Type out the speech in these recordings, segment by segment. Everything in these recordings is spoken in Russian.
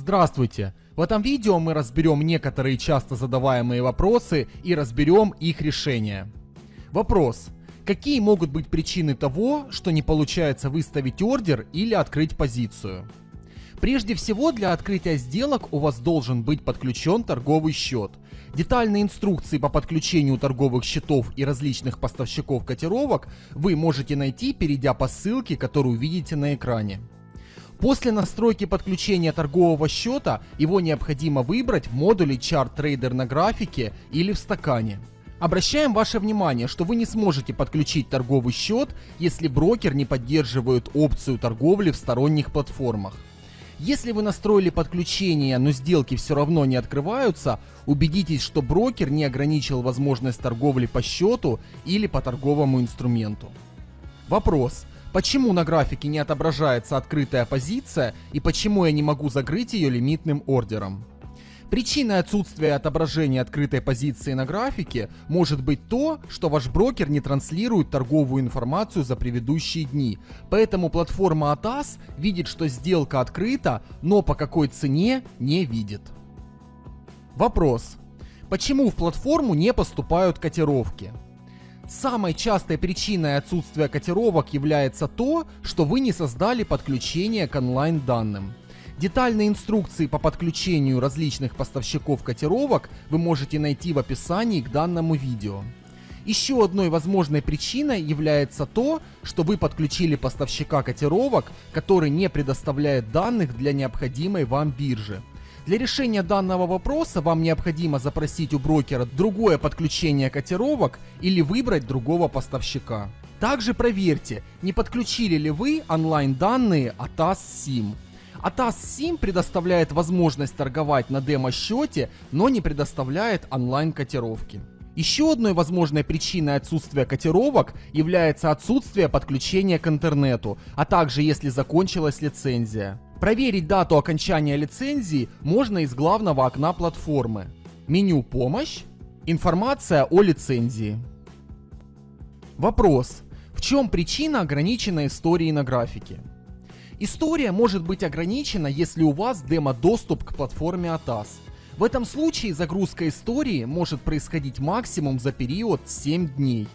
Здравствуйте! В этом видео мы разберем некоторые часто задаваемые вопросы и разберем их решения. Вопрос. Какие могут быть причины того, что не получается выставить ордер или открыть позицию? Прежде всего, для открытия сделок у вас должен быть подключен торговый счет. Детальные инструкции по подключению торговых счетов и различных поставщиков котировок вы можете найти, перейдя по ссылке, которую видите на экране. После настройки подключения торгового счета его необходимо выбрать в модуле Chart Trader на графике или в стакане. Обращаем ваше внимание, что вы не сможете подключить торговый счет, если брокер не поддерживает опцию торговли в сторонних платформах. Если вы настроили подключение, но сделки все равно не открываются, убедитесь, что брокер не ограничил возможность торговли по счету или по торговому инструменту. Вопрос. Почему на графике не отображается открытая позиция и почему я не могу закрыть ее лимитным ордером? Причиной отсутствия отображения открытой позиции на графике может быть то, что ваш брокер не транслирует торговую информацию за предыдущие дни. Поэтому платформа ATAS видит, что сделка открыта, но по какой цене не видит. Вопрос. Почему в платформу не поступают котировки? Самой частой причиной отсутствия котировок является то, что вы не создали подключение к онлайн данным. Детальные инструкции по подключению различных поставщиков котировок вы можете найти в описании к данному видео. Еще одной возможной причиной является то, что вы подключили поставщика котировок, который не предоставляет данных для необходимой вам биржи. Для решения данного вопроса вам необходимо запросить у брокера другое подключение котировок или выбрать другого поставщика. Также проверьте, не подключили ли вы онлайн данные ATAS SIM. ATAS SIM предоставляет возможность торговать на демо-счете, но не предоставляет онлайн котировки. Еще одной возможной причиной отсутствия котировок является отсутствие подключения к интернету, а также если закончилась лицензия. Проверить дату окончания лицензии можно из главного окна платформы. Меню «Помощь», информация о лицензии. Вопрос. В чем причина ограниченной истории на графике? История может быть ограничена, если у вас демо-доступ к платформе ATAS. В этом случае загрузка истории может происходить максимум за период 7 дней.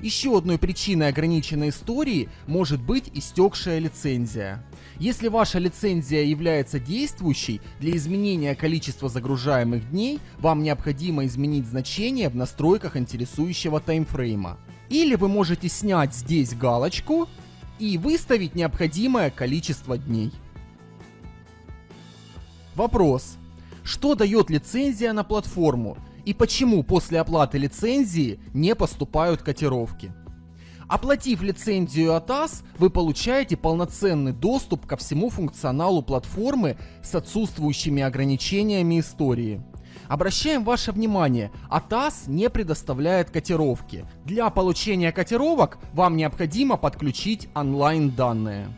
Еще одной причиной ограниченной истории может быть истекшая лицензия. Если ваша лицензия является действующей, для изменения количества загружаемых дней вам необходимо изменить значение в настройках интересующего таймфрейма. Или вы можете снять здесь галочку и выставить необходимое количество дней. Вопрос. Что дает лицензия на платформу и почему после оплаты лицензии не поступают котировки. Оплатив лицензию ATAS, вы получаете полноценный доступ ко всему функционалу платформы с отсутствующими ограничениями истории. Обращаем ваше внимание, ATAS не предоставляет котировки. Для получения котировок вам необходимо подключить онлайн данные.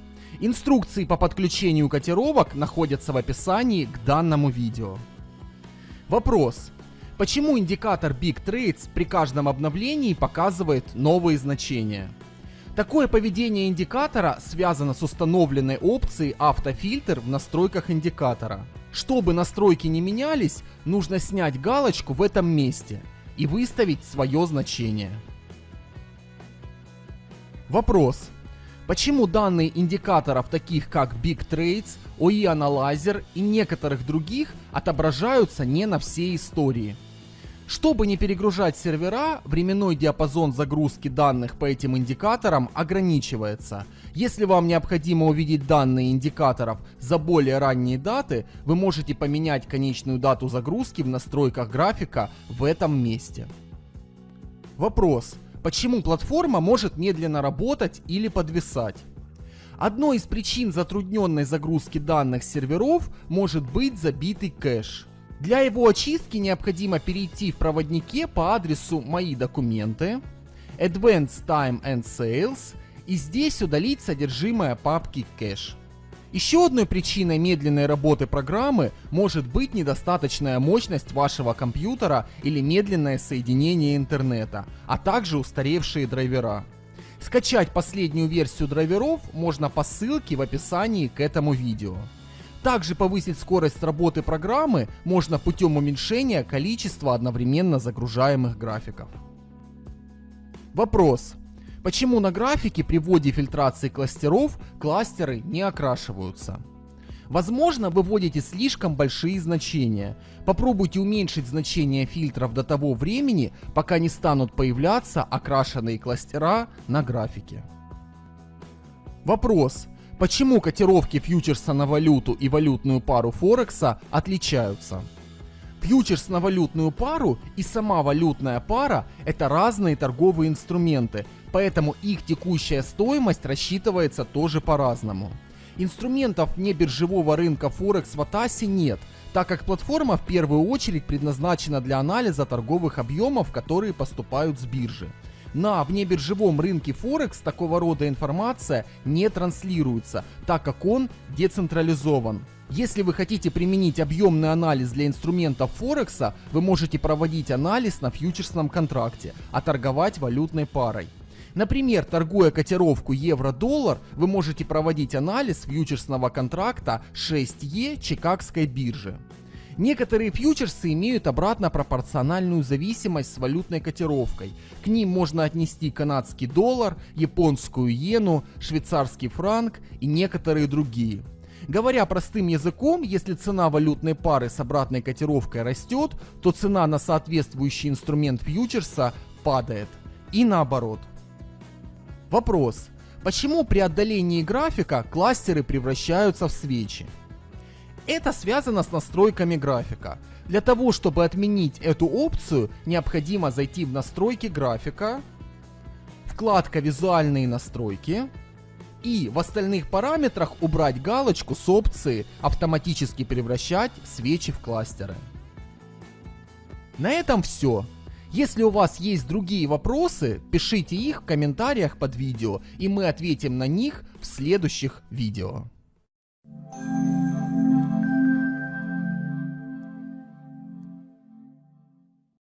Инструкции по подключению котировок находятся в описании к данному видео. Вопрос. Почему индикатор Big Trades при каждом обновлении показывает новые значения? Такое поведение индикатора связано с установленной опцией автофильтр в настройках индикатора. Чтобы настройки не менялись, нужно снять галочку в этом месте и выставить свое значение. Вопрос. Почему данные индикаторов таких как Big Trades, OE Analyzer и некоторых других отображаются не на всей истории? Чтобы не перегружать сервера, временной диапазон загрузки данных по этим индикаторам ограничивается. Если вам необходимо увидеть данные индикаторов за более ранние даты, вы можете поменять конечную дату загрузки в настройках графика в этом месте. Вопрос. Почему платформа может медленно работать или подвисать? Одной из причин затрудненной загрузки данных серверов может быть забитый кэш. Для его очистки необходимо перейти в проводнике по адресу «Мои документы», Advanced Time and Sales и здесь удалить содержимое папки «Кэш». Еще одной причиной медленной работы программы может быть недостаточная мощность вашего компьютера или медленное соединение интернета, а также устаревшие драйвера. Скачать последнюю версию драйверов можно по ссылке в описании к этому видео. Также повысить скорость работы программы можно путем уменьшения количества одновременно загружаемых графиков. Вопрос. Почему на графике при вводе фильтрации кластеров кластеры не окрашиваются? Возможно, вы вводите слишком большие значения. Попробуйте уменьшить значение фильтров до того времени, пока не станут появляться окрашенные кластера на графике. Вопрос. Почему котировки фьючерса на валюту и валютную пару Форекса отличаются? Фьючерс на валютную пару и сама валютная пара – это разные торговые инструменты, поэтому их текущая стоимость рассчитывается тоже по-разному. Инструментов вне биржевого рынка Форекс в Атасе нет, так как платформа в первую очередь предназначена для анализа торговых объемов, которые поступают с биржи. На внебиржевом рынке Форекс такого рода информация не транслируется, так как он децентрализован. Если вы хотите применить объемный анализ для инструментов Форекса, вы можете проводить анализ на фьючерсном контракте, а торговать валютной парой. Например, торгуя котировку евро-доллар, вы можете проводить анализ фьючерсного контракта 6Е Чикагской биржи. Некоторые фьючерсы имеют обратно пропорциональную зависимость с валютной котировкой. К ним можно отнести канадский доллар, японскую иену, швейцарский франк и некоторые другие. Говоря простым языком, если цена валютной пары с обратной котировкой растет, то цена на соответствующий инструмент фьючерса падает. И наоборот. Вопрос. Почему при отдалении графика кластеры превращаются в свечи? Это связано с настройками графика. Для того, чтобы отменить эту опцию, необходимо зайти в настройки графика, вкладка «Визуальные настройки», и в остальных параметрах убрать галочку с опцией «Автоматически превращать свечи в кластеры». На этом все. Если у вас есть другие вопросы, пишите их в комментариях под видео, и мы ответим на них в следующих видео. Thank you